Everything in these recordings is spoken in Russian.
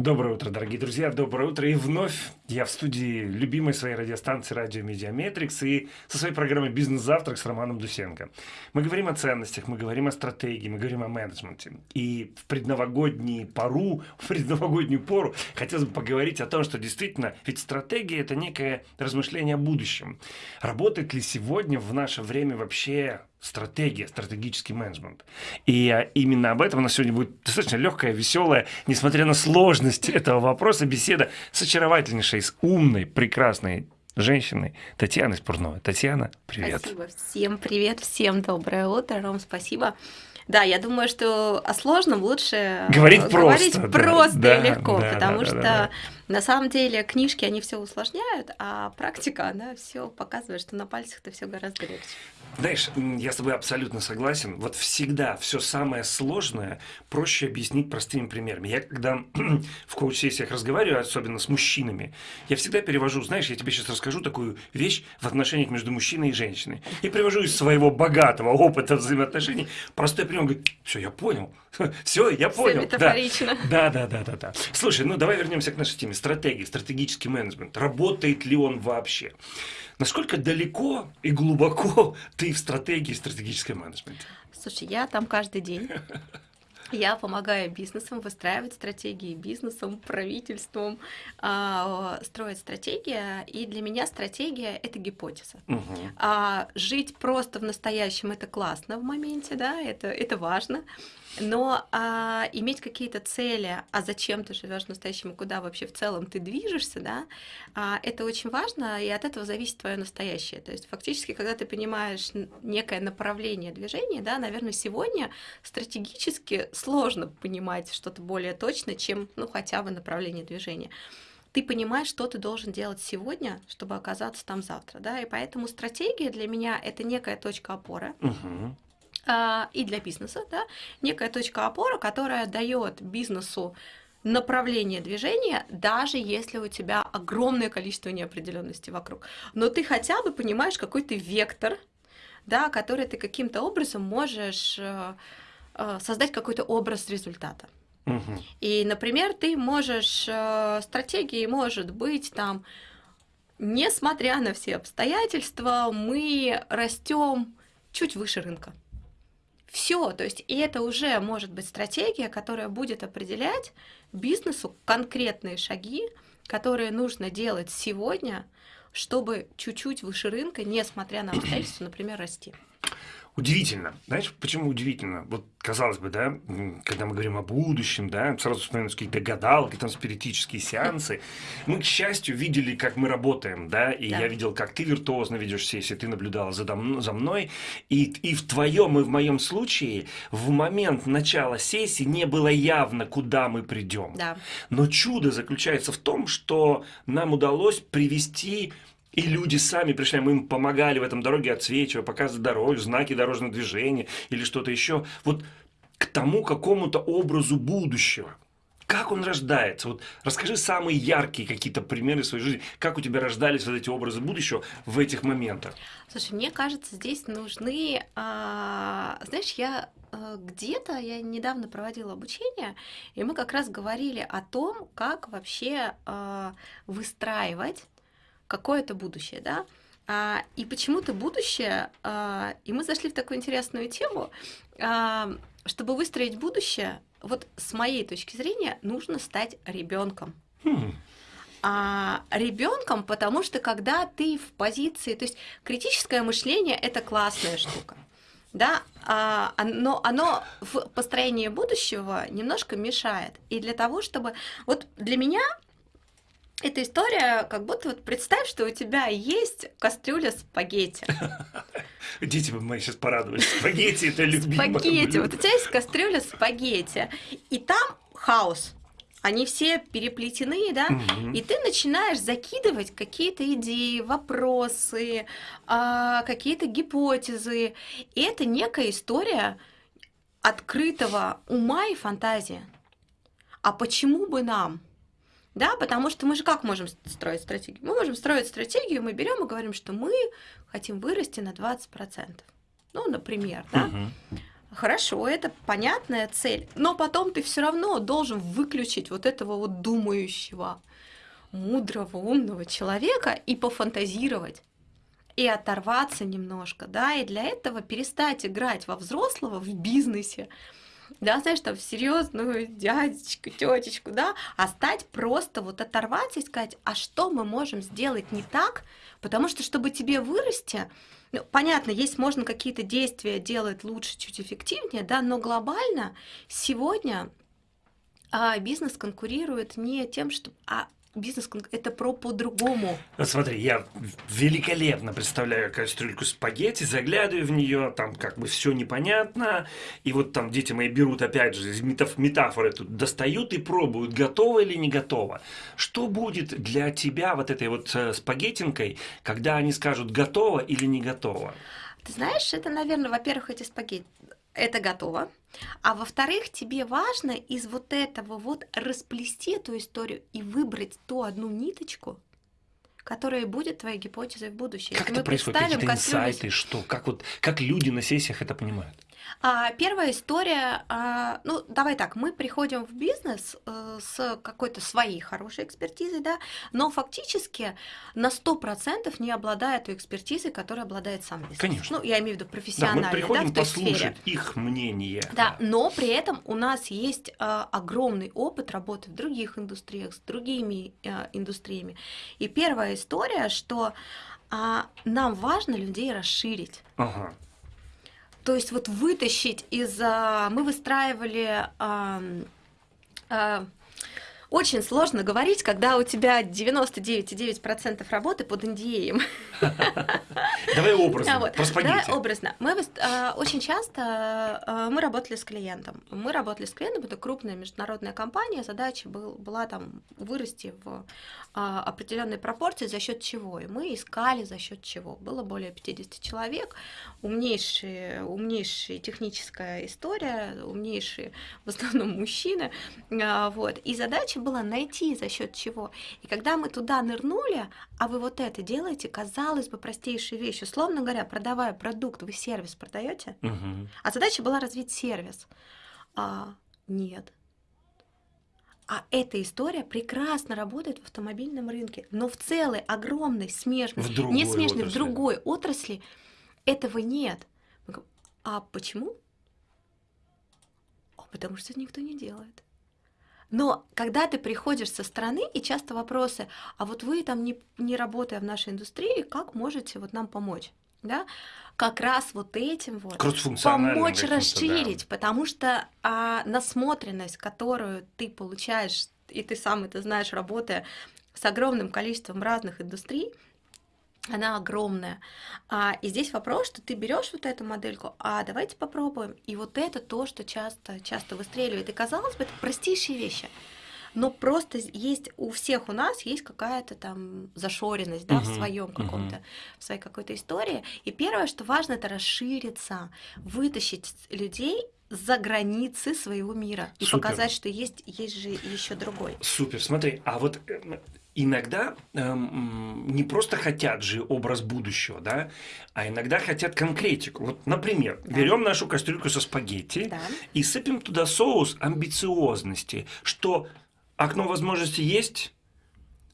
Доброе утро, дорогие друзья, доброе утро. И вновь я в студии любимой своей радиостанции «Радио Медиаметрикс» и со своей программой «Бизнес-завтрак» с Романом Дусенко. Мы говорим о ценностях, мы говорим о стратегии, мы говорим о менеджменте. И в предновогоднюю пору, в предновогоднюю пору хотелось бы поговорить о том, что действительно, ведь стратегия – это некое размышление о будущем. Работает ли сегодня в наше время вообще стратегия, стратегический менеджмент. И а, именно об этом у нас сегодня будет достаточно легкая, веселая, несмотря на сложность этого вопроса, беседа с очаровательнейшей, с умной, прекрасной женщиной Татьяной Спурновой. Татьяна, привет. Спасибо. Всем привет, всем доброе утро, Ром, спасибо. Да, я думаю, что о сложном лучше говорить просто, говорить просто да, и легко, да, потому да, что да, да. на самом деле книжки они все усложняют, а практика она все показывает, что на пальцах это все гораздо легче. Знаешь, я с тобой абсолютно согласен. Вот всегда все самое сложное проще объяснить простыми примерами. Я когда в коуч-сессиях разговариваю, особенно с мужчинами, я всегда перевожу, знаешь, я тебе сейчас расскажу такую вещь в отношениях между мужчиной и женщиной. И привожу из своего богатого опыта взаимоотношений простой пример. Он говорит, все, я понял. Все, я понял. Все метафорично. Да, да, да, да, да. Слушай, ну давай вернемся к нашей теме. Стратегии, стратегический менеджмент. Работает ли он вообще? Насколько далеко и глубоко ты в стратегии стратегического менеджмента? Слушай, я там каждый день. Я помогаю бизнесам выстраивать стратегии, бизнесам, правительствам э, строить стратегия. И для меня стратегия это гипотеза. Угу. А жить просто в настоящем это классно в моменте, да, это, это важно. Но а, иметь какие-то цели, а зачем ты живешь в куда вообще в целом ты движешься, да, а, это очень важно, и от этого зависит твое настоящее. То есть фактически, когда ты понимаешь некое направление движения, да, наверное, сегодня стратегически сложно понимать что-то более точно, чем, ну, хотя бы направление движения ты понимаешь, что ты должен делать сегодня, чтобы оказаться там завтра, да, и поэтому стратегия для меня это некая точка опоры. Угу. И для бизнеса, да, некая точка опоры, которая дает бизнесу направление движения, даже если у тебя огромное количество неопределенности вокруг. Но ты хотя бы понимаешь какой-то вектор, да, который ты каким-то образом можешь э, э, создать какой-то образ результата. Угу. И, например, ты можешь, э, стратегией может быть там, несмотря на все обстоятельства, мы растем чуть выше рынка. Все, то есть и это уже может быть стратегия, которая будет определять бизнесу конкретные шаги, которые нужно делать сегодня, чтобы чуть-чуть выше рынка, несмотря на обстоятельства, например, расти. Удивительно. Знаешь, почему удивительно? Вот, казалось бы, да, когда мы говорим о будущем, да, сразу вспоминаются какие-то гадалки, там, спиритические сеансы. Мы, к счастью, видели, как мы работаем, да, и Да. я видел, как ты виртуозно ведешь сессии, ты наблюдала за, за мной, и, и в твоем и в моем случае в момент начала сессии не было явно, куда мы придем. Да. Но чудо заключается в том, что нам удалось привести и люди сами пришли, мы им помогали в этом дороге отсвечивая, показывать дорогу, знаки дорожного движения или что-то еще. Вот к тому какому-то образу будущего. Как он рождается? Вот расскажи самые яркие какие-то примеры своей жизни. Как у тебя рождались вот эти образы будущего в этих моментах? Слушай, мне кажется, здесь нужны, а, знаешь, я а, где-то, я недавно проводила обучение, и мы как раз говорили о том, как вообще а, выстраивать какое-то будущее, да, А, и почему-то будущее, а, и мы зашли в такую интересную тему, а, чтобы выстроить будущее, вот с моей точки зрения, нужно стать ребенком. Хм, А ребенком, потому что когда ты в позиции, то есть критическое мышление это классная штука. Да, а, но оно в построении будущего немножко мешает. И для того, чтобы... Вот для меня эта история, как будто вот представь, что у тебя есть кастрюля спагетти. Дети бы мои сейчас порадовались. Спагетти это любимое Спагетти. Вот у тебя есть кастрюля спагетти. И там хаос. Они все переплетены, да? И ты начинаешь закидывать какие-то идеи, вопросы, а, какие-то гипотезы. И это некая история открытого ума и фантазии. А почему бы нам? Да, потому что мы же как можем строить стратегию? Мы можем строить стратегию, мы берем и говорим, что мы хотим вырасти на 20%. Ну, например, да? Хорошо, это понятная цель, но потом ты все равно должен выключить вот этого вот думающего, мудрого, умного человека и пофантазировать и оторваться немножко, да, и для этого перестать играть во взрослого в бизнесе, да, знаешь, там, серьезную дядечку, тетечку, да, а стать просто вот оторваться и сказать, а что мы можем сделать не так, потому что, чтобы тебе вырасти, ну, понятно, есть можно какие-то действия делать лучше, чуть эффективнее, да, но глобально сегодня а, бизнес конкурирует не тем, что, а бизнес это про по-другому. Смотри, я великолепно представляю кастрюльку спагетти, заглядываю в нее, там как бы все непонятно, и вот там дети мои берут опять же метаф метафоры тут достают и пробуют, готово или не готово. Что будет для тебя вот этой вот э, спагеттинкой, когда они скажут готово или не готово? Ты знаешь, это, наверное, во-первых, эти спагетти это готово. А во-вторых, тебе важно из вот этого вот расплести эту историю и выбрать ту одну ниточку, которая будет твоей гипотезой в будущем. Как Если это происходит? Какие-то инсайты, что? Как, вот, как люди на сессиях это понимают? А, первая история, а, ну давай так, мы приходим в бизнес а, с какой-то своей хорошей экспертизой, да, но фактически на 100% не обладая той экспертизой, которой обладает сам бизнес. Конечно. Ну, я имею в виду профессионально. Да, мы приходим да, послушать сфере. их мнение. Да, да, но при этом у нас есть а, огромный опыт работы в других индустриях, с другими а, индустриями. И первая история, что а, нам важно людей расширить. Ага. То есть вот вытащить из... Мы выстраивали... Очень сложно говорить, когда у тебя 99,9% работы под NDA. Давай образно. Давай образно. Мы э, очень часто э, мы работали с клиентом. Мы работали с клиентом, это крупная международная компания, задача был, была там вырасти в э, определенной пропорции, за счет чего. И мы искали за счет чего. Было более 50 человек, умнейшие, умнейшая техническая история, умнейшие в основном мужчины. Вот. И задача была найти за счет чего. И когда мы туда нырнули, а вы вот это делаете, казалось бы, простейшие вещи. Условно говоря, продавая продукт, вы сервис продаете, угу. а задача была развить сервис. А, нет. А эта история прекрасно работает в автомобильном рынке, но в целой огромной смежной, не смежной, в другой отрасли этого нет. А почему? Потому что никто не делает. Но когда ты приходишь со стороны, и часто вопросы, а вот вы там не, не работая в нашей индустрии, как можете вот нам помочь? Да? Как раз вот этим вот помочь расширить, да. потому что а, насмотренность, которую ты получаешь, и ты сам это знаешь, работая с огромным количеством разных индустрий, она огромная. А, и здесь вопрос, что ты берешь вот эту модельку, а давайте попробуем. И вот это то, что часто, часто выстреливает. И казалось бы, это простейшие вещи. Но просто есть у всех у нас есть какая-то там зашоренность, да, uh-huh, в своем каком-то, uh-huh. в своей какой-то истории. И первое, что важно, это расшириться, вытащить людей за границы своего мира и Супер. показать, что есть, есть же еще другой. Супер. Смотри, а вот э, иногда эм, не просто хотят же образ будущего, да, а иногда хотят конкретику. Вот, например, да. берем нашу кастрюльку со спагетти да. и сыпем туда соус амбициозности, что окно возможности есть,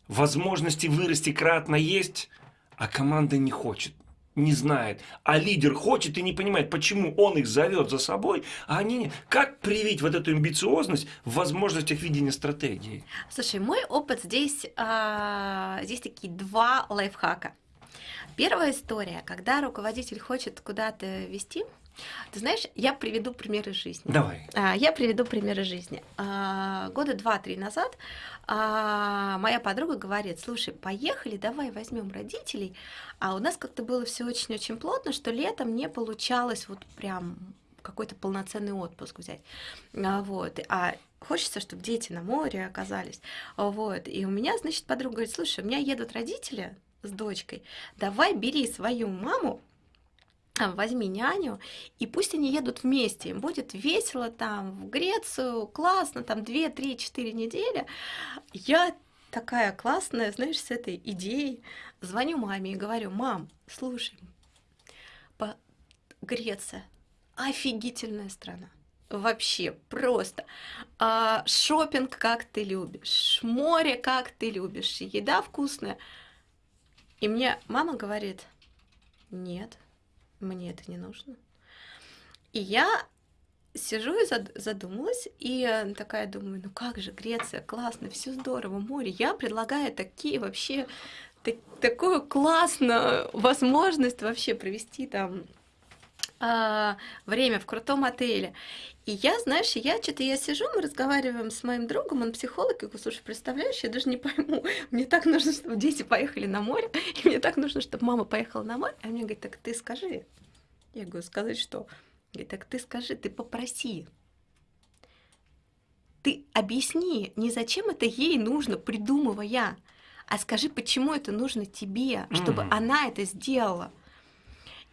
возможности вырасти кратно есть, а команда не хочет не знает, а лидер хочет и не понимает, почему он их зовет за собой, а они как привить вот эту амбициозность в возможностях видения стратегии? Слушай, мой опыт здесь, а, здесь такие два лайфхака. Первая история, когда руководитель хочет куда-то вести, ты знаешь, я приведу примеры жизни. Давай. А, я приведу примеры жизни. А, года два-три назад а, моя подруга говорит, слушай, поехали, давай возьмем родителей. А у нас как-то было все очень-очень плотно, что летом не получалось вот прям какой-то полноценный отпуск взять. Вот. А хочется, чтобы дети на море оказались. Вот. И у меня, значит, подруга говорит, слушай, у меня едут родители с дочкой, давай бери свою маму, возьми няню, и пусть они едут вместе, им будет весело там, в Грецию, классно, там 2, 3, 4 недели. Я такая классная, знаешь, с этой идеей, звоню маме и говорю, мам, слушай, по Греция, офигительная страна. Вообще просто. А, шопинг как ты любишь, море как ты любишь, еда вкусная. И мне мама говорит, нет, мне это не нужно. И я сижу и задумалась, и такая думаю, ну как же, Греция, классно, все здорово, море. Я предлагаю такие вообще, так, такую классную возможность вообще провести там а, время в крутом отеле. И я, знаешь, я что-то я сижу, мы разговариваем с моим другом, он психолог, и говорю, слушай, представляешь, я даже не пойму, мне так нужно, чтобы дети поехали на море, и мне так нужно, чтобы мама поехала на море. А мне говорит, так ты скажи. Я говорю, сказать что? Говорит, так ты скажи, ты попроси. Ты объясни, не зачем это ей нужно, придумывая, а скажи, почему это нужно тебе, чтобы mm-hmm. она это сделала.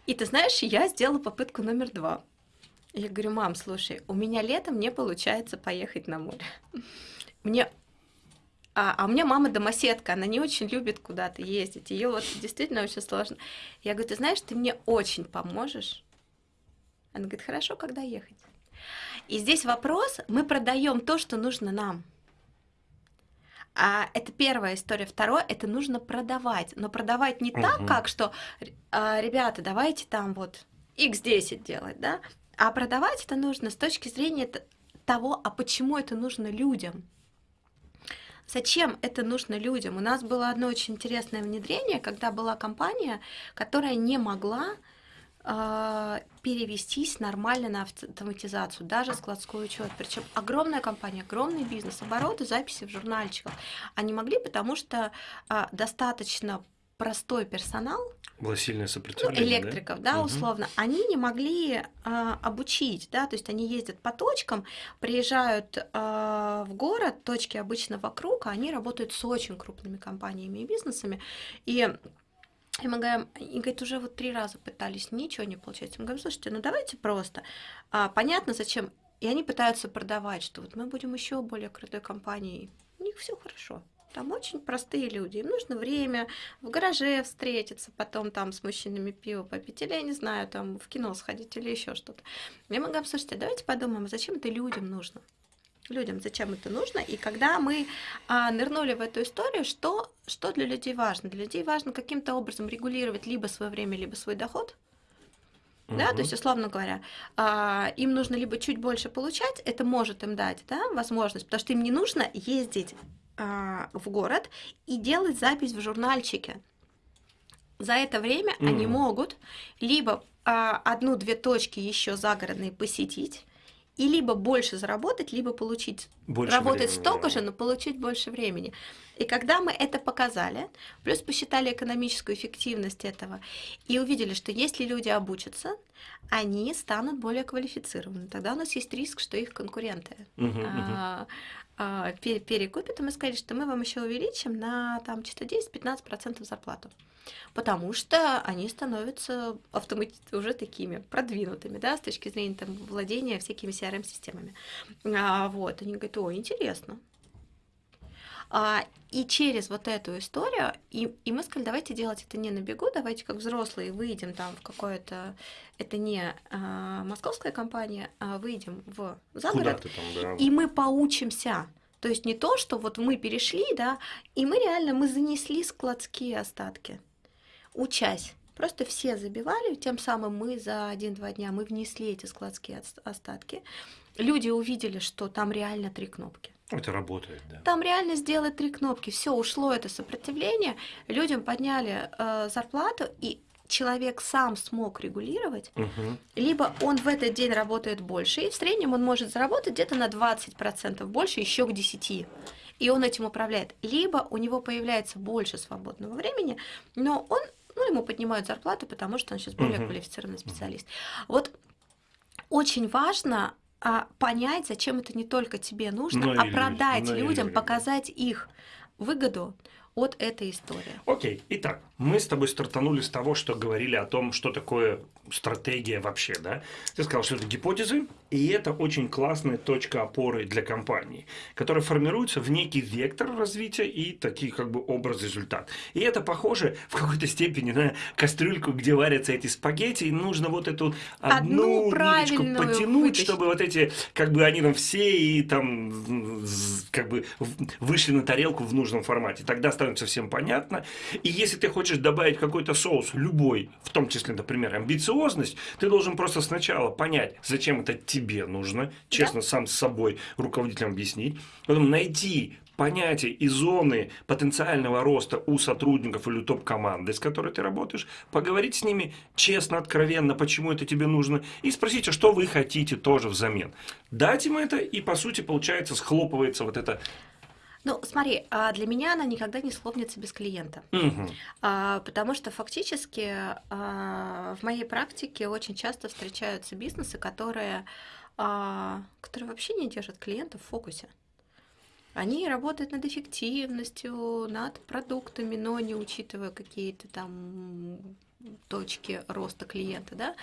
И ты знаешь, я сделала попытку номер два. Я говорю, мам, слушай, у меня летом не получается поехать на море. Мне а, а у меня мама домоседка, она не очень любит куда-то ездить. Ее вот действительно очень сложно. Я говорю, ты знаешь, ты мне очень поможешь. Она говорит, хорошо, когда ехать? И здесь вопрос, мы продаем то, что нужно нам. А это первая история. Второе, это нужно продавать. Но продавать не угу. так, как что, а, ребята, давайте там вот x10 делать, да? А продавать это нужно с точки зрения того, а почему это нужно людям. Зачем это нужно людям? У нас было одно очень интересное внедрение, когда была компания, которая не могла перевестись нормально на автоматизацию, даже складской учет. Причем огромная компания, огромный бизнес, обороты, записи в журнальчиках. Они могли, потому что э, достаточно простой персонал, было сильное сопротивление, ну, электриков, да, да угу. условно, они не могли а, обучить, да, то есть они ездят по точкам, приезжают а, в город, точки обычно вокруг, а они работают с очень крупными компаниями и бизнесами, и и мы говорим, и говорит, уже вот три раза пытались, ничего не получается. Мы говорим, слушайте, ну давайте просто. А, понятно, зачем. И они пытаются продавать, что вот мы будем еще более крутой компанией. У них все хорошо. Там очень простые люди. Им нужно время в гараже встретиться, потом там с мужчинами пиво попить, или, я не знаю, там в кино сходить, или еще что-то. Я могу говорим, слушайте, давайте подумаем, зачем это людям нужно? Людям, зачем это нужно. И когда мы а, нырнули в эту историю, что, что для людей важно? Для людей важно каким-то образом регулировать либо свое время, либо свой доход. Угу. Да, то есть, условно говоря, а, им нужно либо чуть больше получать, это может им дать да, возможность, потому что им не нужно ездить а, в город и делать запись в журнальчике. За это время mm. они могут либо а, одну-две точки еще загородные посетить, и либо больше заработать, либо получить больше работать времени, столько же, но получить больше времени. И когда мы это показали, плюс посчитали экономическую эффективность этого и увидели, что если люди обучатся, они станут более квалифицированы. Тогда у нас есть риск, что их конкуренты uh-huh, а, а, перекупят, и мы сказали, что мы вам еще увеличим на там что-то 10-15% зарплату потому что они становятся автомати- уже такими продвинутыми, да, с точки зрения там, владения всякими CRM-системами. А, вот, они говорят, о, интересно. А, и через вот эту историю, и, и мы сказали, давайте делать это не на бегу, давайте как взрослые выйдем там в какое-то, это не а, московская компания, а выйдем в загород, там, да. и мы поучимся. То есть не то, что вот мы перешли, да, и мы реально мы занесли складские остатки учась. Просто все забивали, тем самым мы за один-два дня мы внесли эти складские остатки. Люди увидели, что там реально три кнопки. Это работает, да. Там реально сделать три кнопки. Все, ушло это сопротивление. Людям подняли э, зарплату, и человек сам смог регулировать, угу. либо он в этот день работает больше, и в среднем он может заработать где-то на 20% больше, еще к 10% и он этим управляет. Либо у него появляется больше свободного времени, но он ну, ему поднимают зарплату, потому что он сейчас более uh-huh. квалифицированный специалист. Вот очень важно а, понять, зачем это не только тебе нужно, но ну, а продать людям, людям, показать их выгоду от этой истории. Окей, итак, мы с тобой стартанули с того, что говорили о том, что такое стратегия вообще, да? Ты сказал, что это гипотезы, и это очень классная точка опоры для компании, которая формируется в некий вектор развития и такие как бы образ-результат. И это похоже в какой-то степени на кастрюльку, где варятся эти спагетти, и нужно вот эту одну, одну ниточку потянуть, вытащить. чтобы вот эти, как бы они там все и там как бы вышли на тарелку в нужном формате. Тогда становится всем понятно. И если ты хочешь добавить какой-то соус, любой, в том числе, например, амбициозность, ты должен просто сначала понять, зачем это тебе нужно, честно, да? сам с собой руководителям объяснить, потом найти понятия и зоны потенциального роста у сотрудников или топ-команды, с которой ты работаешь, поговорить с ними честно, откровенно, почему это тебе нужно, и спросить, а что вы хотите тоже взамен. Дать им это, и по сути, получается, схлопывается вот это ну, смотри, а для меня она никогда не схлопнется без клиента. Угу. Потому что фактически в моей практике очень часто встречаются бизнесы, которые, которые вообще не держат клиента в фокусе. Они работают над эффективностью, над продуктами, но не учитывая какие-то там точки роста клиента, да.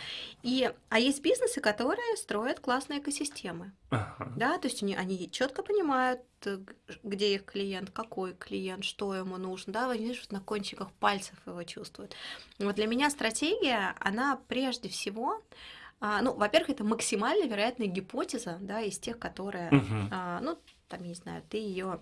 И, а есть бизнесы, которые строят классные экосистемы, ага. да, то есть они, они четко понимают, где их клиент, какой клиент, что ему нужно, да, они видишь, на кончиках пальцев его чувствуют. Вот для меня стратегия, она прежде всего а, ну, во-первых, это максимально вероятная гипотеза, да, из тех, которые, uh а, ну, там, я не знаю, ты ее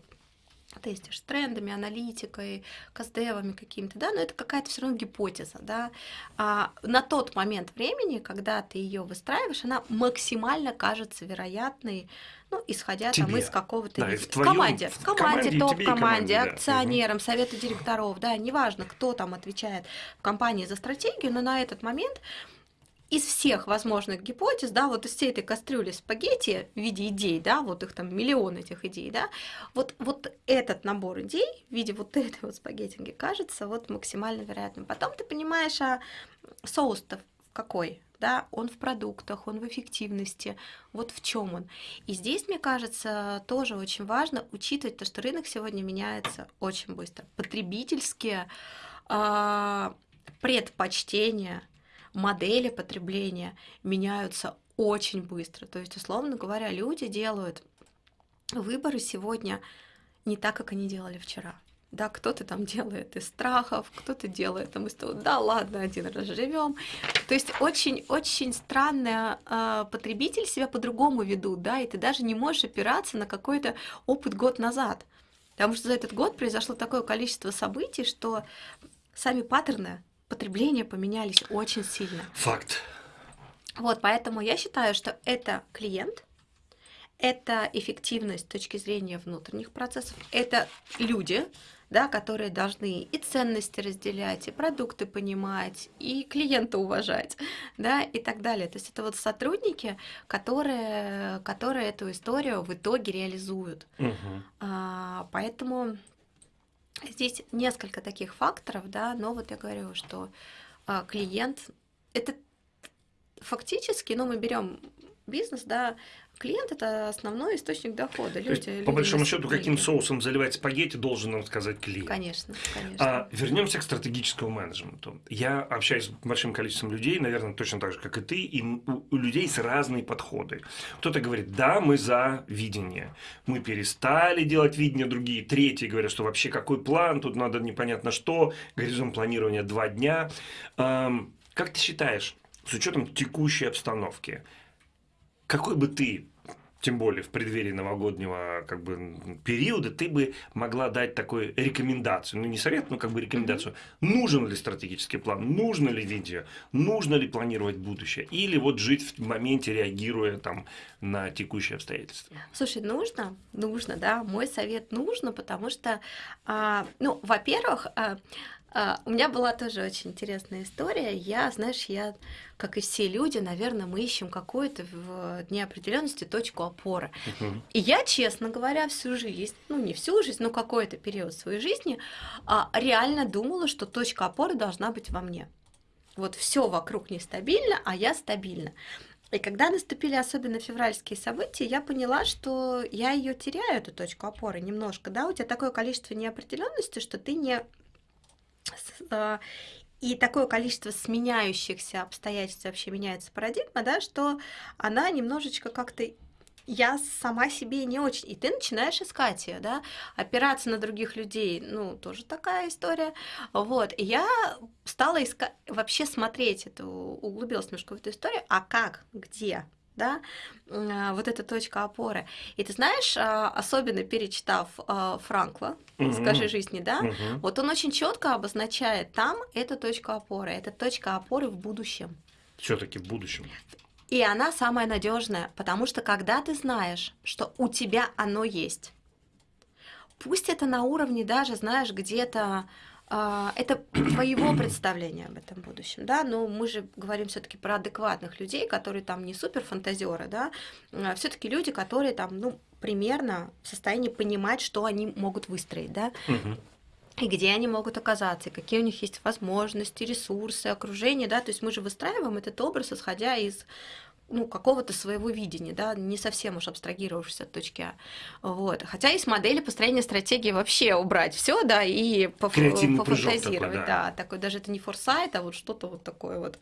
тестишь трендами, аналитикой, каздевами какими-то, да, но это какая-то все равно гипотеза, да. А на тот момент времени, когда ты ее выстраиваешь, она максимально кажется вероятной, ну, исходя Тебе. там из какого-то... Да, в, в команде, в команде, топ-команде, акционерам, да. совету директоров, да, неважно, кто там отвечает в компании за стратегию, но на этот момент из всех возможных гипотез, да, вот из всей этой кастрюли спагетти в виде идей, да, вот их там миллион этих идей, да, вот, вот этот набор идей в виде вот этой вот спагеттинги кажется вот максимально вероятным. Потом ты понимаешь, а соус-то какой, да, он в продуктах, он в эффективности, вот в чем он. И здесь, мне кажется, тоже очень важно учитывать то, что рынок сегодня меняется очень быстро. Потребительские э, предпочтения модели потребления меняются очень быстро. То есть, условно говоря, люди делают выборы сегодня не так, как они делали вчера. Да, кто-то там делает из страхов, кто-то делает там из того, да, ладно, один раз живем. То есть очень-очень странно э, потребитель себя по-другому ведут, да, и ты даже не можешь опираться на какой-то опыт год назад. Потому что за этот год произошло такое количество событий, что сами паттерны потребления поменялись очень сильно. Факт. Вот, поэтому я считаю, что это клиент, это эффективность с точки зрения внутренних процессов, это люди, да, которые должны и ценности разделять, и продукты понимать, и клиента уважать, да, и так далее. То есть это вот сотрудники, которые, которые эту историю в итоге реализуют. Угу. А, поэтому Здесь несколько таких факторов, да, но вот я говорю, что а, клиент это фактически, ну, мы берем бизнес, да, клиент это основной источник дохода. Люди, есть, по большому счету, каким соусом заливать спагетти, должен нам сказать клиент. Конечно, конечно. А, вернемся к стратегическому менеджменту. Я общаюсь с большим количеством людей, наверное, точно так же, как и ты, и у, у людей с разные подходы. Кто-то говорит, да, мы за видение. Мы перестали делать видение, другие, третьи говорят, что вообще какой план, тут надо непонятно что, горизонт планирования два дня. Как ты считаешь, с учетом текущей обстановки, какой бы ты тем более в преддверии новогоднего как бы, периода, ты бы могла дать такую рекомендацию, ну не совет, но как бы рекомендацию, нужен ли стратегический план, нужно ли видео, нужно ли планировать будущее, или вот жить в моменте, реагируя там на текущие обстоятельства? Слушай, нужно, нужно, да, мой совет нужно, потому что, а, ну, во-первых, а, у меня была тоже очень интересная история. Я, знаешь, я, как и все люди, наверное, мы ищем какую-то в неопределенности точку опоры. Uh-huh. И я, честно говоря, всю жизнь, ну не всю жизнь, но какой-то период своей жизни, а, реально думала, что точка опоры должна быть во мне. Вот все вокруг нестабильно, а я стабильна. И когда наступили особенно февральские события, я поняла, что я ее теряю, эту точку опоры, немножко, да, у тебя такое количество неопределенности, что ты не И такое количество сменяющихся обстоятельств вообще меняется парадигма, да, что она немножечко как-то я сама себе не очень. И ты начинаешь искать ее, да, опираться на других людей, ну, тоже такая история. Вот. И я стала искать, вообще смотреть эту, углубилась немножко в эту историю, а как, где, да, вот эта точка опоры. И ты знаешь, а, особенно перечитав а, Франкла, «Скажи жизни», да, вот он очень четко обозначает там эту точку опоры. Это точка опоры в будущем. Все-таки в будущем. И она самая надежная, потому что когда ты знаешь, что у тебя оно есть, пусть это на уровне даже, знаешь, где-то это твоего представления об этом будущем, да, но мы же говорим все-таки про адекватных людей, которые там не супер фантазеры, да, все-таки люди, которые там, ну, примерно в состоянии понимать, что они могут выстроить, да, и где они могут оказаться, и какие у них есть возможности, ресурсы, окружение, да, то есть мы же выстраиваем этот образ, исходя из ну, какого-то своего видения, да, не совсем уж абстрагировавшись от точки А. Вот. Хотя есть модели построения стратегии вообще убрать все, да, и поф- пофантазировать, такой, да. да. такой даже это не форсайт, а вот что-то вот такое вот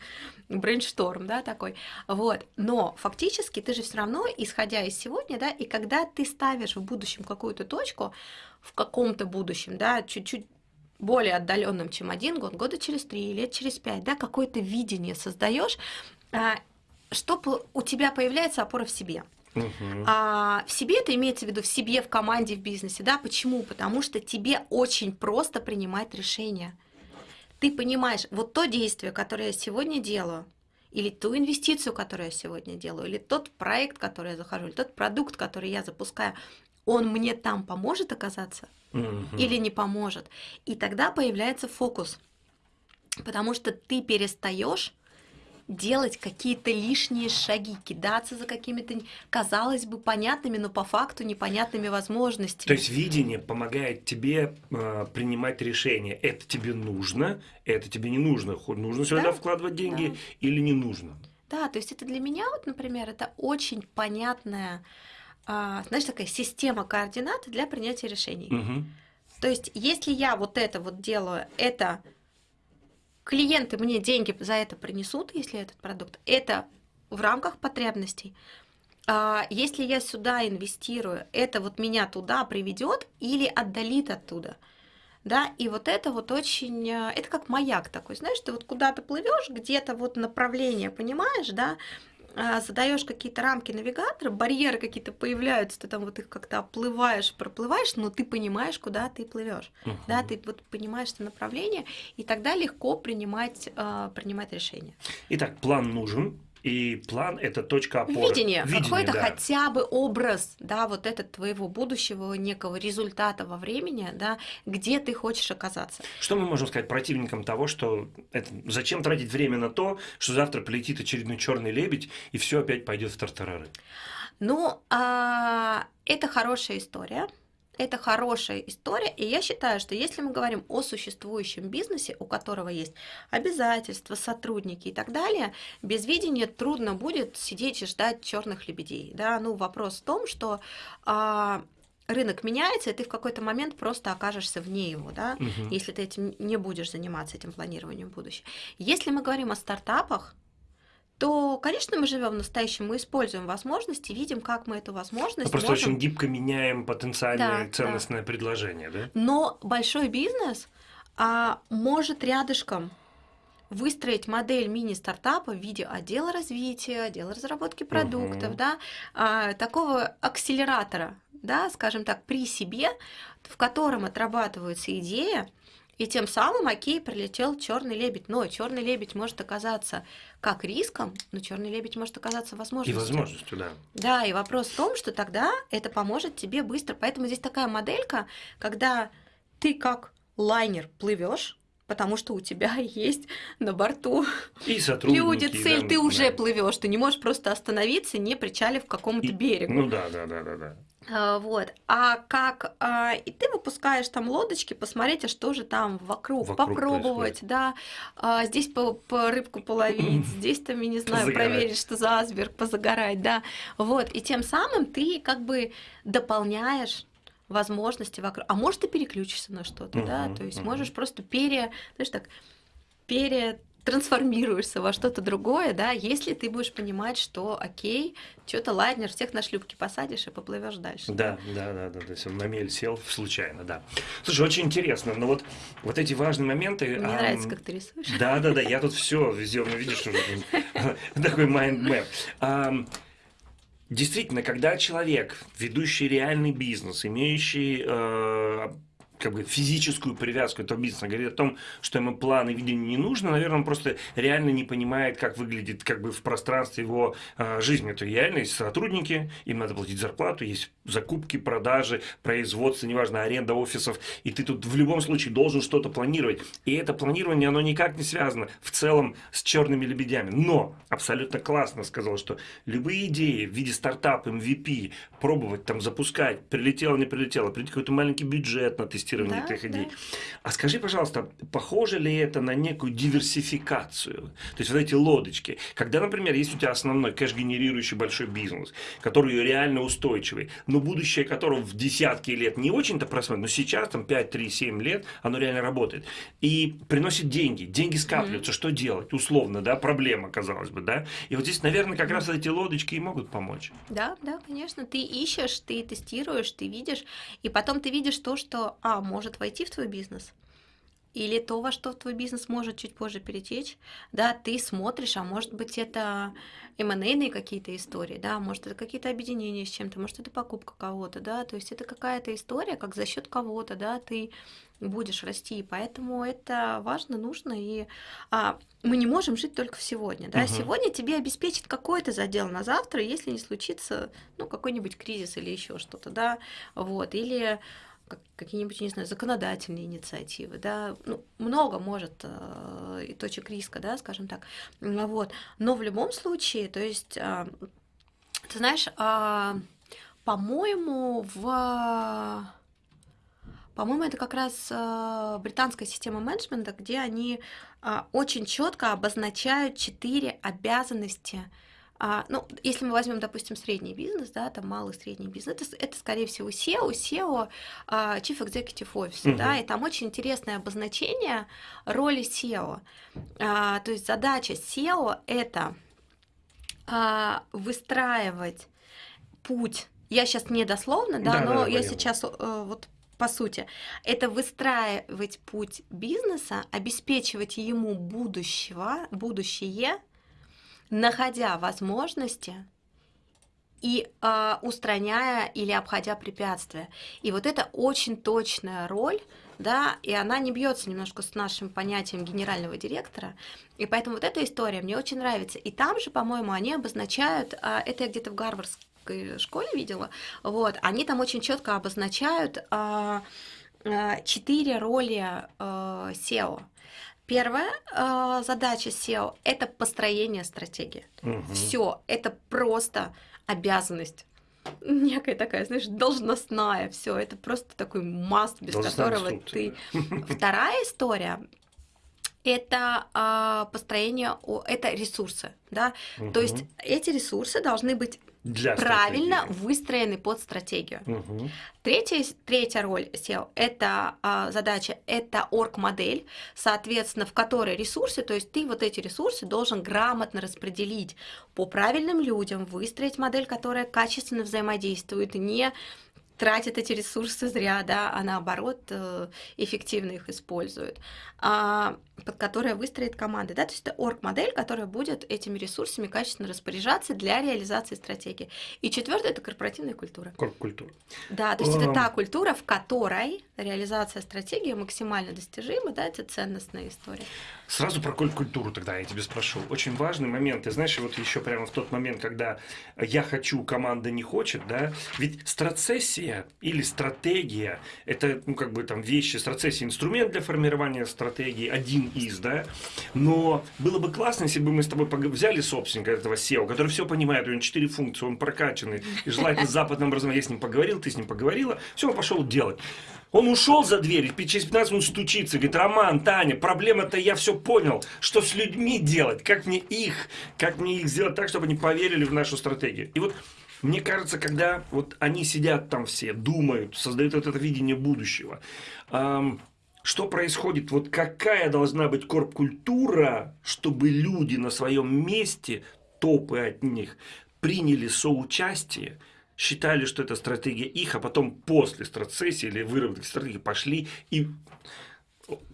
брейншторм, да, такой. Вот. Но фактически ты же все равно, исходя из сегодня, да, и когда ты ставишь в будущем какую-то точку, в каком-то будущем, да, чуть-чуть более отдаленным, чем один год, года через три, лет через пять, да, какое-то видение создаешь, что у тебя появляется опора в себе. Мгм. А в себе это имеется в виду в себе, в команде, в бизнесе, да? Почему? Потому что тебе очень просто принимать решения. Ты понимаешь, вот то действие, которое я сегодня делаю, или ту инвестицию, которую я сегодня делаю, или тот проект, который я захожу, или тот продукт, который я запускаю, он мне там поможет оказаться Мгм. или не поможет. И тогда появляется фокус. Потому что ты перестаешь делать какие-то лишние шаги, кидаться за какими-то, казалось бы, понятными, но по факту непонятными возможностями. То есть видение помогает тебе э, принимать решение. Это тебе нужно, это тебе не нужно. Нужно сюда Да, вкладывать деньги да. или не нужно. Да, то есть это для меня, вот, например, это очень понятная, а, знаешь, такая система координат для принятия решений. Мгм. То есть, если я вот это вот делаю, это клиенты мне деньги за это принесут, если этот продукт, это в рамках потребностей. А если я сюда инвестирую, это вот меня туда приведет или отдалит оттуда. Да, и вот это вот очень, а, это как маяк такой, знаешь, ты вот куда-то плывешь, где-то вот направление понимаешь, да, задаешь какие-то рамки навигатора, барьеры какие-то появляются, ты там вот их как-то оплываешь, проплываешь, но ты понимаешь, куда ты плывешь, Мгм. да, ты вот понимаешь это направление, и тогда легко принимать, а, принимать решения. Итак, план нужен, и план это точка опоры. Видение, какой-то да. хотя бы образ, да, вот этот твоего будущего некого результата во времени, да, где ты хочешь оказаться. Что мы можем сказать противникам того, что это, зачем тратить время на то, что завтра полетит очередной черный лебедь и все опять пойдет в тартарары? Ну, а, это хорошая история. Это хорошая история, и я считаю, что если мы говорим о существующем бизнесе, у которого есть обязательства, сотрудники и так далее, без видения трудно будет сидеть и ждать черных лебедей. Да? Ну, вопрос в том, что а, рынок меняется, и ты в какой-то момент просто окажешься вне его, да, Мгм. если ты этим не будешь заниматься этим планированием будущего. Если мы говорим о стартапах, то, конечно, мы живем в настоящем, мы используем возможности, видим, как мы эту Мы возможность просто можем... очень гибко меняем потенциальное Да, ценностное предложение, да? Но большой бизнес а, может рядышком выстроить модель мини-стартапа в виде отдела развития, отдела разработки продуктов, Мгм. да, а, такого акселератора, да, скажем так, при себе, в котором отрабатывается идея, и тем самым, окей, прилетел черный лебедь. Но черный лебедь может оказаться как риском, но черный лебедь может оказаться И возможностью. возможностью, да. Да, и вопрос в том, что тогда это поможет тебе быстро. Поэтому здесь такая моделька, когда ты как лайнер плывешь, потому что у тебя есть на борту И люди, цель, да, ты уже да. плывешь, ты не можешь просто остановиться, не причалив к какому-то берегу. Ну да, да, да, да, да. А, Вот. А как а, и ты выпускаешь там лодочки, посмотреть, а что же там вокруг, Вокруг попробовать, да, а, здесь по, по рыбку половить, здесь там, я не знаю, Позагорать. проверить, что за асберг, позагорать, да. Вот. И тем самым ты как бы дополняешь возможности вокруг. А может, ты переключишься на что-то, да, то есть можешь просто пере, знаешь, так, пере трансформируешься во что-то другое, да, если ты будешь понимать, что окей, что-то лайнер, всех на шлюпки посадишь и поплывешь дальше. Да, да, да, да, то есть он на мель сел случайно, да. Слушай, очень интересно, но вот, вот эти важные моменты... Мне ам, нравится, как ты рисуешь. Да, да, да, я тут все везде, ну, видишь, уже такой. Ам, Действительно, когда человек, ведущий реальный бизнес, имеющий э, как бы физическую привязку этого бизнеса, говорит о том, что ему план и видение не нужно, наверное, он просто реально не понимает, как выглядит как бы в пространстве его э, жизни. Это реально есть сотрудники, им надо платить зарплату, есть закупки, продажи, производство, неважно, аренда офисов, и ты тут в любом случае должен что-то планировать. И это планирование, оно никак не связано в целом с черными лебедями. Но абсолютно классно сказал, что любые идеи в виде стартапа, MVP, пробовать там запускать, прилетело, не прилетело, прийти какой-то маленький бюджет на тестирование Да, этих да. идей. А скажи, пожалуйста, похоже ли это на некую диверсификацию? То есть вот эти лодочки. Когда, например, есть у тебя основной кэш-генерирующий большой бизнес, который реально устойчивый, но будущее которого в десятки лет не очень-то просмотрено, но сейчас, там 5, 3, 7 лет, оно реально работает. И приносит деньги. Деньги скапливаются. Что делать? Условно, да, проблема, казалось бы, да? И вот здесь, наверное, как раз эти лодочки и могут помочь. Да, да, конечно. Ты ищешь, ты тестируешь, ты видишь, и потом ты видишь то, что, а, может войти в твой бизнес, или то, во что твой бизнес может чуть позже перетечь, да, ты смотришь, а может быть это M&A какие-то истории, да, может это какие-то объединения с чем-то, может это покупка кого-то, да, то есть это какая-то история, как за счет кого-то, да, ты будешь расти, поэтому это важно, нужно, и а, мы не можем жить только в сегодня, да, Мгм. сегодня тебе обеспечит какой-то задел на завтра, если не случится, ну, какой-нибудь кризис или еще что-то, да, вот, или какие-нибудь, не знаю, законодательные инициативы, да, ну, много может э, и точек риска, да, скажем так, вот, но в любом случае, то есть, а, ты знаешь, а, по-моему, в по-моему, это как раз э, британская система менеджмента, где они а, очень четко обозначают четыре обязанности. А, ну, если мы возьмем, допустим, средний бизнес, да, там малый средний бизнес, это, это скорее всего SEO, SEO, а, Chief Executive Officer, да, Мгм. и там очень интересное обозначение роли SEO. А, то есть задача SEO это а, выстраивать путь. Я сейчас не дословно, да, Да, да, но да, я понятно. сейчас э, вот по сути, это выстраивать путь бизнеса, обеспечивать ему будущего, будущее, находя возможности и а, устраняя или обходя препятствия. И вот это очень точная роль, да, и она не бьется немножко с нашим понятием генерального директора. И поэтому вот эта история мне очень нравится. И там же, по-моему, они обозначают, а, это я где-то в Гарвардской школе видела, вот, они там очень четко обозначают а, а, четыре роли а, SEO. Первая а, задача SEO – это построение стратегии. Мгм. Все, это просто обязанность. Некая такая, знаешь, должностная, все, это просто такой маст, без которого инструкция, ты Вторая история это а, построение, это ресурсы, да. То есть эти ресурсы должны быть Для правильно стратегии. выстроены под стратегию. Мгм. Третья, третья роль SEO – это а, задача, это орг-модель, соответственно, в которой ресурсы, то есть ты вот эти ресурсы должен грамотно распределить по правильным людям, выстроить модель, которая качественно взаимодействует, не тратит эти ресурсы зря, да, а наоборот э, эффективно их использует, а, под которой выстроит команда, да, то есть это орг-модель, которая будет этими ресурсами качественно распоряжаться для реализации стратегии. И четвертое это корпоративная культура. Корп-культура. Да, то есть это Ам. та культура, в которой реализация стратегии максимально достижима, да, это ценностная история. Сразу про культуру тогда я тебе спрошу. Очень важный момент. Ты знаешь, вот еще прямо в тот момент, когда я хочу, команда не хочет, да, ведь страцессия или стратегия, это, ну, как бы там вещи, страцессия, инструмент для формирования стратегии, один из, да, но было бы классно, если бы мы с тобой взяли собственника этого SEO, который все понимает, у него четыре функции, он прокачанный, и желательно западным образом, я с ним поговорил, ты с ним поговорила, все, он пошел делать. Он ушел за дверь, через 15 минут стучится, говорит, Роман, Таня, проблема-то я все понял, что с людьми делать, как мне их, как мне их сделать так, чтобы они поверили в нашу стратегию. И вот мне кажется, когда вот они сидят там все, думают, создают вот это видение будущего, эм, что происходит, вот какая должна быть корп-культура, чтобы люди на своем месте, топы от них, приняли соучастие, считали, что это стратегия их, а потом после стратсессии или выработки стратегии пошли и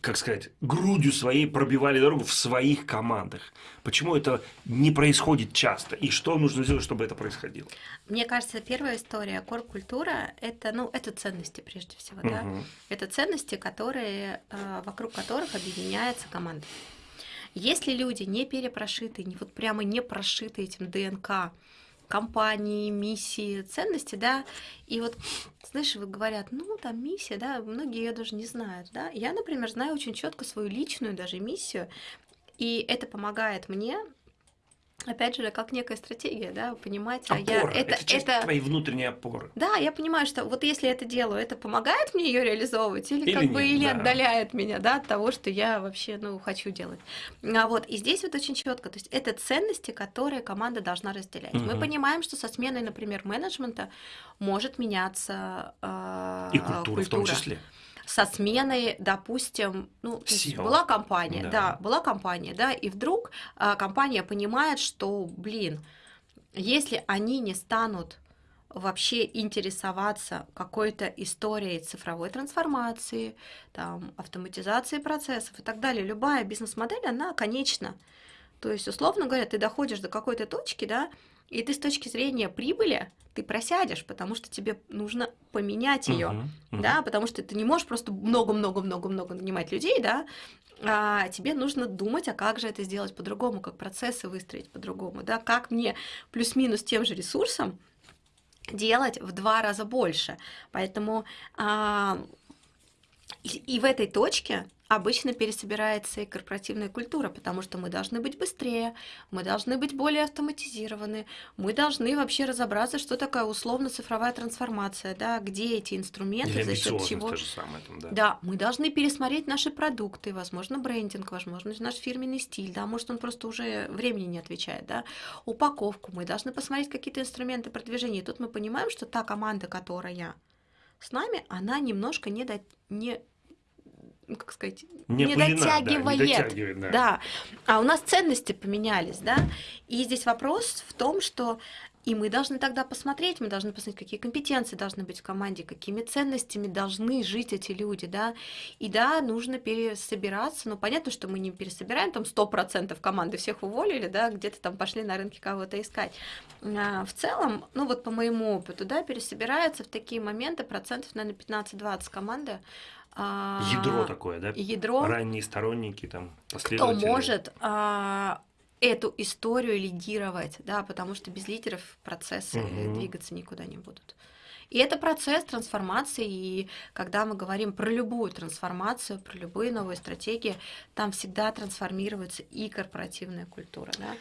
как сказать, грудью своей пробивали дорогу в своих командах. Почему это не происходит часто? И что нужно сделать, чтобы это происходило? Мне кажется, первая история корп-культура это, ну, это ценности прежде всего, угу. да. Это ценности, которые, э, вокруг которых объединяется команда. Если люди не перепрошиты, не вот прямо не прошиты этим ДНК, компании, миссии, ценности, да, и вот, знаешь, вот говорят, ну, там миссия, да, многие ее даже не знают, да. Я, например, знаю очень четко свою личную даже миссию, и это помогает мне опять же, как некая стратегия, да, понимать, Опора. а я это это, часть это твоей внутренней опоры. Да, я понимаю, что вот если я это делаю, это помогает мне ее реализовывать или, или как нет, бы или да. отдаляет меня, да, от того, что я вообще, ну, хочу делать. А вот и здесь вот очень четко, то есть это ценности, которые команда должна разделять. Угу. Мы понимаем, что со сменой, например, менеджмента может меняться э, и культура, культура в том числе со сменой, допустим, ну, была компания, да. да, была компания, да, и вдруг а, компания понимает, что, блин, если они не станут вообще интересоваться какой-то историей цифровой трансформации, там, автоматизации процессов и так далее, любая бизнес-модель, она конечна. То есть, условно говоря, ты доходишь до какой-то точки, да, и ты с точки зрения прибыли, ты просядешь, потому что тебе нужно поменять ее, uh-huh, uh-huh. да, потому что ты не можешь просто много-много-много-много нанимать людей, да, а тебе нужно думать, а как же это сделать по-другому, как процессы выстроить по-другому, да, как мне плюс-минус тем же ресурсом делать в два раза больше. Поэтому а, и, и в этой точке обычно пересобирается и корпоративная культура, потому что мы должны быть быстрее, мы должны быть более автоматизированы, мы должны вообще разобраться, что такое условно-цифровая трансформация, да, где эти инструменты, Или за счет чего. самое, там, да. да, мы должны пересмотреть наши продукты, возможно, брендинг, возможно, наш фирменный стиль, да, может, он просто уже времени не отвечает, да, упаковку, мы должны посмотреть какие-то инструменты продвижения. И тут мы понимаем, что та команда, которая с нами, она немножко не, до... не ну, как сказать, не, не пылина, дотягивает. Да, не дотягивает да. да. А у нас ценности поменялись, да. И здесь вопрос в том, что и мы должны тогда посмотреть, мы должны посмотреть, какие компетенции должны быть в команде, какими ценностями должны жить эти люди, да. И да, нужно пересобираться, но понятно, что мы не пересобираем там 100% команды, всех уволили, да, где-то там пошли на рынке кого-то искать. А в целом, ну вот по моему опыту, да, пересобирается в такие моменты процентов, наверное, 15-20 команды, а, ядро такое, да? Ядро. Ранние сторонники, там, Кто может а, эту историю лидировать, да, потому что без лидеров процессы угу. двигаться никуда не будут. И это процесс трансформации, и когда мы говорим про любую трансформацию, про любые новые стратегии, там всегда трансформируется и корпоративная культура, да?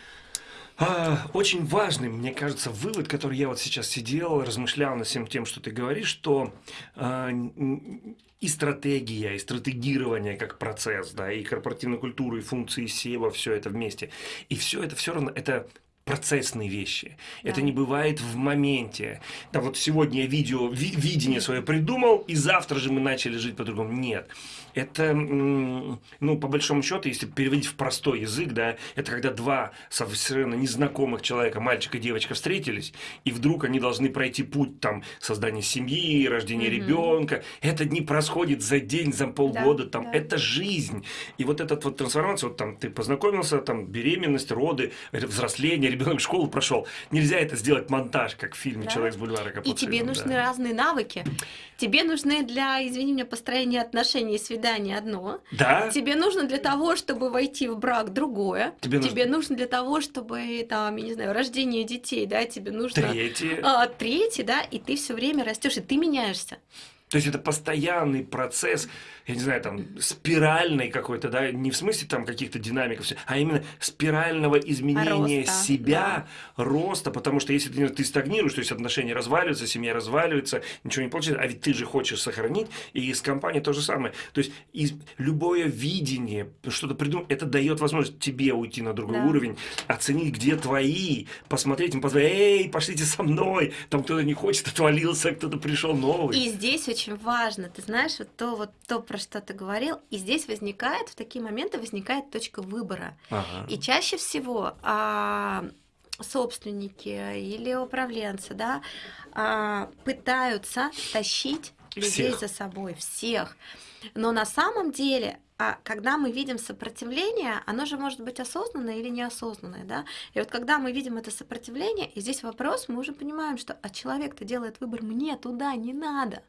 А, очень важный, мне кажется, вывод, который я вот сейчас сидел, размышлял над всем тем, что ты говоришь, что э, и стратегия, и стратегирование как процесс, да, и корпоративная культура, и функции SEO, все это вместе. И все это все равно, это процессные вещи. Да. Это не бывает в моменте. Да вот сегодня я видео, ви, видение свое придумал, и завтра же мы начали жить по-другому. Нет это, ну, по большому счету, если переводить в простой язык, да, это когда два совершенно незнакомых человека, мальчик и девочка, встретились, и вдруг они должны пройти путь там создания семьи, рождения mm-hmm. ребенка. Это не происходит за день, за полгода, да, там, да. это жизнь. И вот эта вот трансформация, вот там ты познакомился, там беременность, роды, взросление, ребенок в школу прошел. Нельзя это сделать монтаж, как в фильме да. «Человек с бульвара И тебе нужны да. разные навыки. Тебе нужны для, извини меня, построения отношений и свидания одно. Да. Тебе нужно для того, чтобы войти в брак другое. Тебе, тебе нужно... нужно для того, чтобы там, я не знаю, рождение детей, да, тебе нужно третье, а, третье, да, и ты все время растешь, и ты меняешься. То есть это постоянный процесс, я не знаю, там, спиральный какой-то, да, не в смысле там каких-то динамиков, а именно спирального изменения роста, себя, да. роста, потому что если ты, ты стагнируешь, то есть отношения разваливаются, семья разваливается, ничего не получается, а ведь ты же хочешь сохранить, и с компанией то же самое. То есть из, любое видение, что-то придумать, это дает возможность тебе уйти на другой да. уровень, оценить, где твои, посмотреть, им позвонить, эй, пошлите со мной, там кто-то не хочет, отвалился, кто-то пришел новый. И здесь очень очень важно. Ты знаешь, вот то, вот то, про что ты говорил, и здесь возникает, в такие моменты возникает точка выбора. Ага. И чаще всего а, собственники или управленцы, да, а, пытаются тащить людей всех. за собой, всех. Но на самом деле а когда мы видим сопротивление, оно же может быть осознанное или неосознанное, да? И вот когда мы видим это сопротивление, и здесь вопрос, мы уже понимаем, что а человек-то делает выбор, мне туда не надо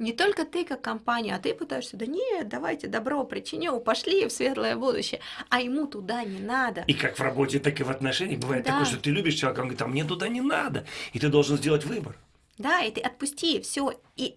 не только ты как компания, а ты пытаешься, да нет, давайте добро причиню, пошли в светлое будущее, а ему туда не надо. И как в работе, так и в отношениях бывает да. такое, что ты любишь человека, он говорит, а мне туда не надо, и ты должен сделать выбор. Да, и ты отпусти все, и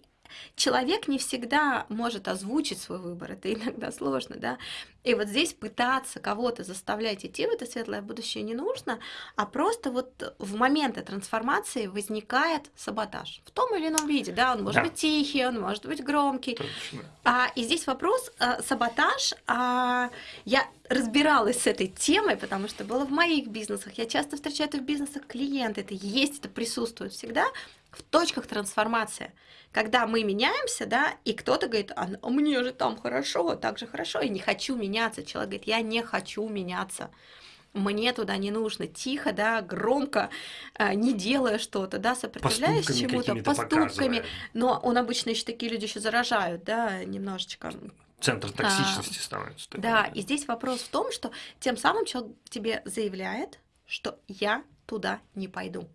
человек не всегда может озвучить свой выбор, это иногда сложно, да. И вот здесь пытаться кого-то заставлять идти в это светлое будущее не нужно, а просто вот в моменты трансформации возникает саботаж в том или ином виде, да, он может да. быть тихий, он может быть громкий. Точно. А, и здесь вопрос а, саботаж. А, я разбиралась с этой темой, потому что было в моих бизнесах. Я часто встречаю это в бизнесах клиенты, это есть, это присутствует всегда в точках трансформации когда мы меняемся, да, и кто-то говорит, а мне же там хорошо, так же хорошо, и не хочу меняться. Человек говорит, я не хочу меняться мне туда не нужно, тихо, да, громко, а, не делая что-то, да, сопротивляясь чему-то, поступками, но он обычно еще такие люди еще заражают, да, немножечко. Центр токсичности а, становится. Да, и здесь вопрос в том, что тем самым человек тебе заявляет, что я туда не пойду.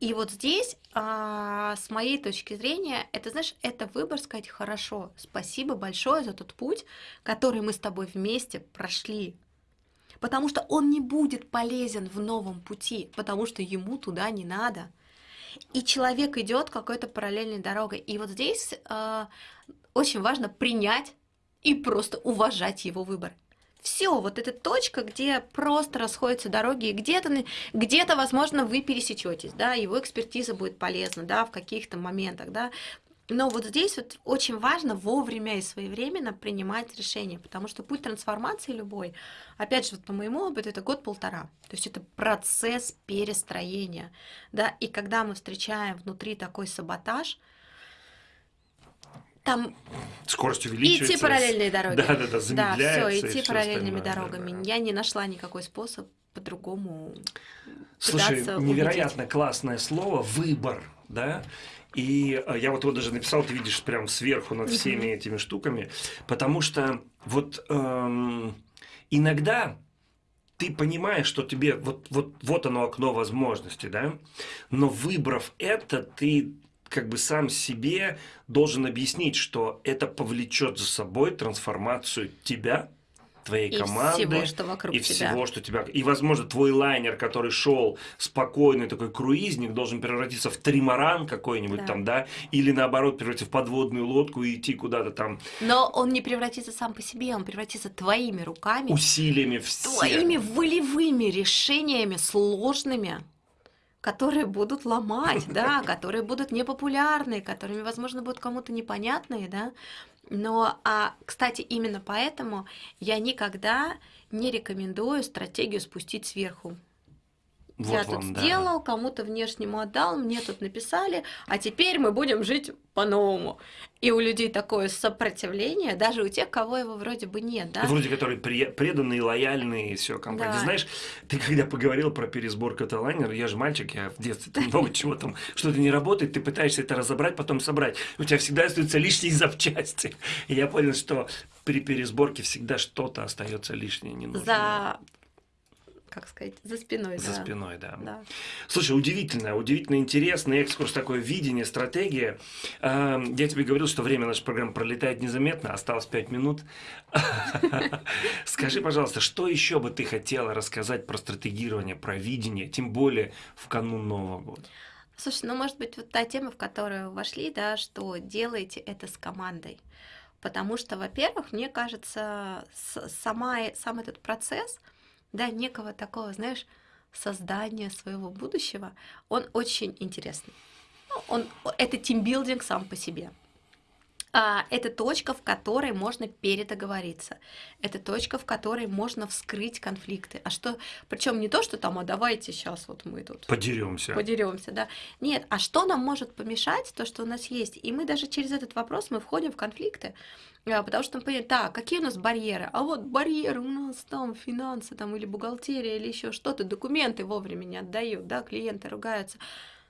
И вот здесь, а, с моей точки зрения, это, знаешь, это выбор сказать хорошо, спасибо большое за тот путь, который мы с тобой вместе прошли. Потому что он не будет полезен в новом пути, потому что ему туда не надо. И человек идет какой-то параллельной дорогой. И вот здесь э, очень важно принять и просто уважать его выбор все, вот эта точка, где просто расходятся дороги, и где-то, где-то, возможно, вы пересечетесь, да, его экспертиза будет полезна, да, в каких-то моментах, да, но вот здесь вот очень важно вовремя и своевременно принимать решения, потому что путь трансформации любой, опять же, вот по моему опыту, это год-полтора. То есть это процесс перестроения. Да? И когда мы встречаем внутри такой саботаж, там скорость увеличивается. Идти параллельные дороги. Да, да, да, замедляется. Да, все, идти параллельными остальное, дорогами. Да, да. Я не нашла никакой способ по-другому. Слушай, невероятно убедить. классное слово выбор, да. И э, я вот его даже написал, ты видишь, прям сверху над всеми этими штуками, потому что вот эм, иногда ты понимаешь, что тебе вот, вот, вот оно окно возможностей, да, но выбрав это, ты как бы сам себе должен объяснить, что это повлечет за собой трансформацию тебя, твоей и команды всего, что вокруг и тебя. всего, что тебя и возможно твой лайнер, который шел спокойный такой круизник, должен превратиться в тримаран какой-нибудь да. там, да, или наоборот превратиться в подводную лодку и идти куда-то там. Но он не превратится сам по себе, он превратится твоими руками, усилиями всех, твоими волевыми решениями сложными которые будут ломать, да, которые будут непопулярны, которыми, возможно, будут кому-то непонятные, да. Но, а, кстати, именно поэтому я никогда не рекомендую стратегию спустить сверху. Вот я тут сделал, да. кому-то внешнему отдал, мне тут написали, а теперь мы будем жить по-новому. И у людей такое сопротивление, даже у тех, кого его вроде бы нет, да? Вроде которые преданные, лояльные, и все компании. Да. Знаешь, ты когда поговорил про пересбор каталайнера, я же мальчик, я в детстве там много чего там, что-то не работает, ты пытаешься это разобрать, потом собрать. У тебя всегда остаются лишние запчасти. И я понял, что при пересборке всегда что-то остается лишнее, не нужно. За как сказать, за спиной. За да. спиной, да. да. Слушай, удивительно, удивительно интересный экскурс, такое видение, стратегия. Я тебе говорил, что время нашей программы пролетает незаметно, осталось пять минут. Скажи, пожалуйста, что еще бы ты хотела рассказать про стратегирование, про видение, тем более в канун Нового года? Слушай, ну, может быть, вот та тема, в которую вошли, да, что делаете это с командой. Потому что, во-первых, мне кажется, сама, сам этот процесс, да, некого такого, знаешь, создания своего будущего, он очень интересный. Ну, он, это тимбилдинг сам по себе. А, это точка, в которой можно передоговориться. Это точка, в которой можно вскрыть конфликты. А что, причем не то, что там, а давайте сейчас вот мы тут подеремся. Подеремся, да. Нет, а что нам может помешать, то, что у нас есть. И мы даже через этот вопрос мы входим в конфликты. А, потому что понимаем, так, какие у нас барьеры? А вот барьеры у нас там финансы там, или бухгалтерия, или еще что-то, документы вовремя не отдают, да, клиенты ругаются.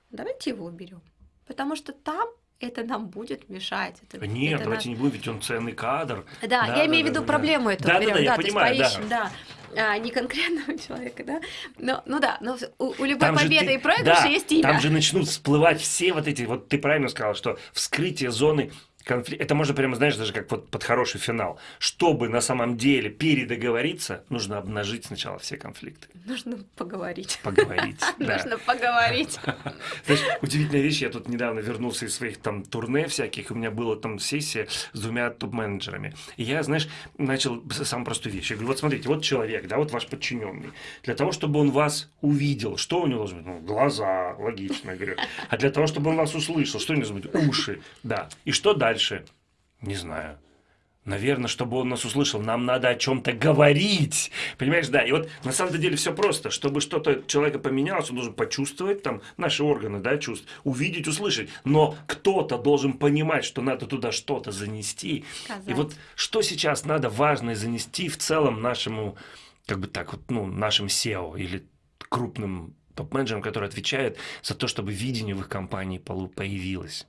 Давайте его уберем. Потому что там это нам будет мешать. Это, Нет, это давайте наш... не будем, ведь он ценный кадр. Да, да я да, имею в виду да, проблему да. эту да, берем, да, да, я да, понимаю, есть поищем, да. да. А, не конкретного человека, да. Но, ну да, но у, у любой там победы ты, и проигрыша да, есть имя. Там же начнут всплывать все вот эти, вот ты правильно сказал, что вскрытие зоны конфликт. Это можно прямо, знаешь, даже как вот под хороший финал. Чтобы на самом деле передоговориться, нужно обнажить сначала все конфликты. Нужно поговорить. Поговорить. Нужно поговорить. Знаешь, удивительная вещь, я тут недавно вернулся из своих там турне всяких, у меня была там сессия с двумя топ-менеджерами. И я, знаешь, начал самую простую вещь. Я говорю, вот смотрите, вот человек, да, вот ваш подчиненный. Для того, чтобы он вас увидел, что у него должно быть? Ну, глаза, логично, я говорю. А для того, чтобы он вас услышал, что у него должно быть? Уши, да. И что дальше? Дальше? Не знаю. Наверное, чтобы он нас услышал, нам надо о чем-то говорить. Понимаешь, да. И вот на самом деле все просто. Чтобы что-то человека поменялось, он должен почувствовать, там, наши органы, да, чувств, увидеть, услышать. Но кто-то должен понимать, что надо туда что-то занести. Сказать. И вот что сейчас надо важное занести в целом нашему, как бы так вот, ну, нашим SEO или крупным топ-менеджерам, которые отвечают за то, чтобы видение в их компании появилось.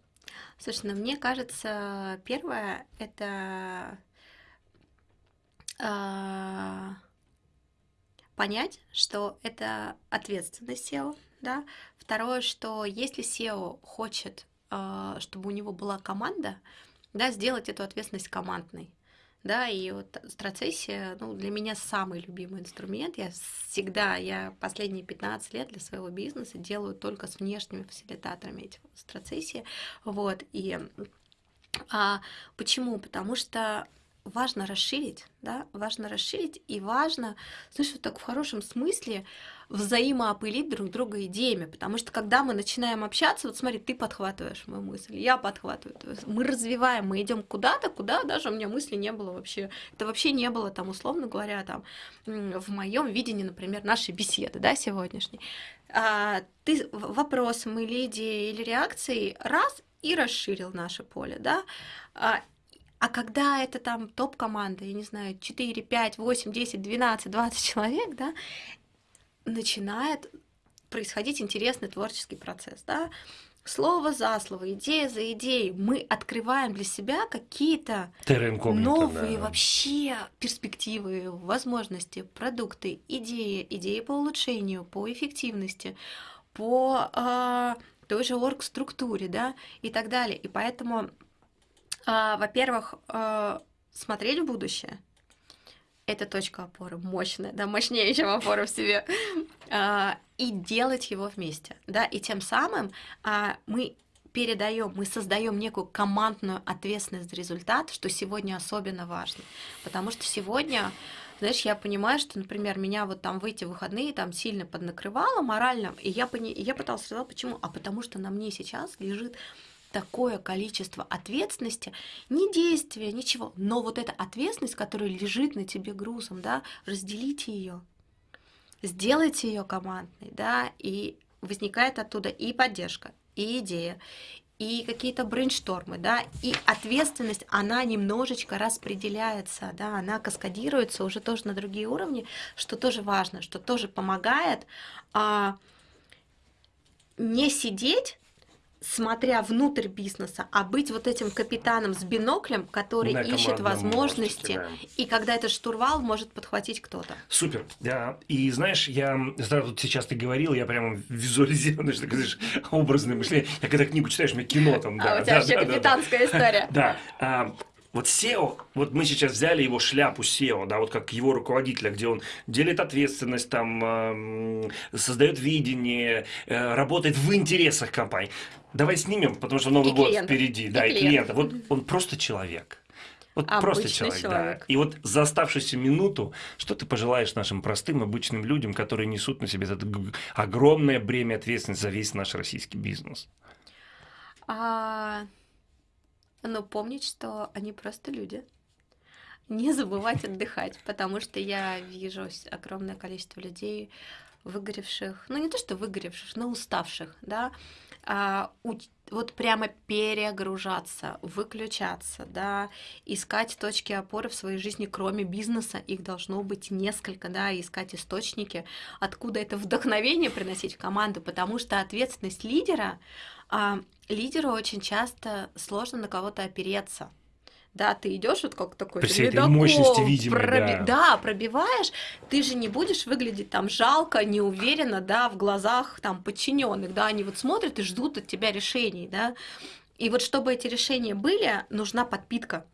Слушай, ну мне кажется, первое это э, понять, что это ответственность SEO, да. Второе, что если SEO хочет, э, чтобы у него была команда, да, сделать эту ответственность командной да, и вот страцессия, ну, для меня самый любимый инструмент. Я всегда, я последние 15 лет для своего бизнеса делаю только с внешними фасилитаторами эти страцессии, вот, и а, почему? Потому что важно расширить, да, важно расширить и важно, знаешь, вот так в хорошем смысле взаимоопылить друг друга идеями, потому что когда мы начинаем общаться, вот смотри, ты подхватываешь мою мысль, я подхватываю, мы развиваем, мы идем куда-то, куда даже у меня мысли не было вообще, это вообще не было там, условно говоря, там, в моем видении, например, нашей беседы, да, сегодняшней. А, ты вопросом или идеей, или реакцией раз и расширил наше поле, да, а, а когда это там топ-команда, я не знаю, 4, 5, 8, 10, 12, 20 человек, да, начинает происходить интересный творческий процесс, да, слово за слово, идея за идеей, мы открываем для себя какие-то новые да. вообще перспективы, возможности, продукты, идеи, идеи по улучшению, по эффективности, по э, той же орг-структуре, да, и так далее. И поэтому а, во-первых, а, смотреть в будущее. Это точка опоры мощная, да, мощнее, чем опора в себе. А, и делать его вместе, да, и тем самым а, мы передаем, мы создаем некую командную ответственность за результат, что сегодня особенно важно. Потому что сегодня, знаешь, я понимаю, что, например, меня вот там в эти выходные там сильно поднакрывало морально, и я, пони... я пыталась сказать, почему? А потому что на мне сейчас лежит такое количество ответственности, не действия, ничего, но вот эта ответственность, которая лежит на тебе грузом, да, разделите ее, сделайте ее командной, да, и возникает оттуда и поддержка, и идея, и какие-то брейнштормы, да, и ответственность, она немножечко распределяется, да, она каскадируется уже тоже на другие уровни, что тоже важно, что тоже помогает а, не сидеть смотря внутрь бизнеса, а быть вот этим капитаном с биноклем, который На ищет возможности, да. и когда этот штурвал может подхватить кто-то. Супер, да. И знаешь, я вот сейчас ты говорил, я прямо визуализирую, что говоришь, образное мышление. Я когда книгу читаешь, у меня кино там, да. А у тебя да, вообще да, капитанская да, история. Да. Вот SEO, вот мы сейчас взяли его шляпу SEO, да, вот как его руководителя, где он делит ответственность, там, э, создает видение, э, работает в интересах компании. Давай снимем, потому что Новый И год клиентов. впереди, И да, и клиентов. клиента. Вот он просто человек. Вот Обычный просто человек, человек. да. И вот за оставшуюся минуту, что ты пожелаешь нашим простым, обычным людям, которые несут на себе это огромное бремя ответственности за весь наш российский бизнес? А, но помнить, что они просто люди. Не забывать отдыхать, потому что я вижу огромное количество людей, выгоревших, ну не то что выгоревших, но уставших, да, а, у- вот прямо перегружаться, выключаться, да, искать точки опоры в своей жизни, кроме бизнеса, их должно быть несколько, да, искать источники, откуда это вдохновение приносить в команду, потому что ответственность лидера, а, лидеру очень часто сложно на кого-то опереться. Да, ты идешь вот как такой При всей этой мощности видимой, проби- да. да, пробиваешь, ты же не будешь выглядеть там жалко, неуверенно, да, в глазах там подчиненных, да, они вот смотрят и ждут от тебя решений, да. И вот чтобы эти решения были, нужна подпитка,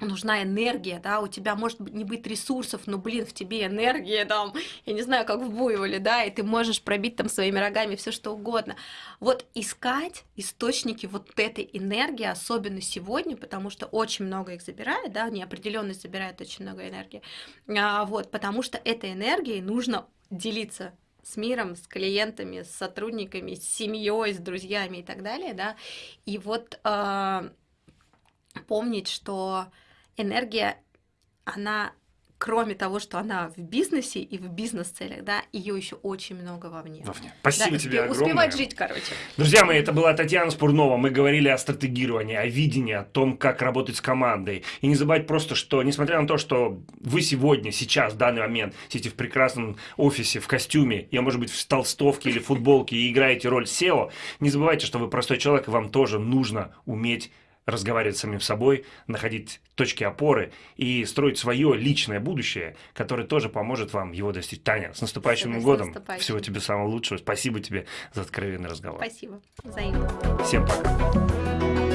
нужна энергия, да, у тебя может не быть ресурсов, но, блин, в тебе энергия, там, я не знаю, как в буйволе, да, и ты можешь пробить там своими рогами все что угодно. Вот искать источники вот этой энергии, особенно сегодня, потому что очень много их забирает, да, неопределенность забирает очень много энергии, а, вот, потому что этой энергией нужно делиться с миром, с клиентами, с сотрудниками, с семьей, с друзьями и так далее, да, и вот а, помнить, что энергия, она, кроме того, что она в бизнесе и в бизнес-целях, да, ее еще очень много вовне. Вовне. Спасибо Да, тебе успе- огромное. Успевать жить, короче. Друзья мои, это была Татьяна Спурнова. Мы говорили о стратегировании, о видении, о том, как работать с командой. И не забывать просто, что, несмотря на то, что вы сегодня, сейчас, в данный момент, сидите в прекрасном офисе, в костюме, я, может быть, в толстовке или футболке и играете роль SEO, не забывайте, что вы простой человек, и вам тоже нужно уметь разговаривать с самим собой, находить точки опоры и строить свое личное будущее, которое тоже поможет вам его достичь. Таня, с наступающим Спасибо, с годом. наступающим. Всего тебе самого лучшего. Спасибо тебе за откровенный разговор. Спасибо. Взаимно. Всем пока.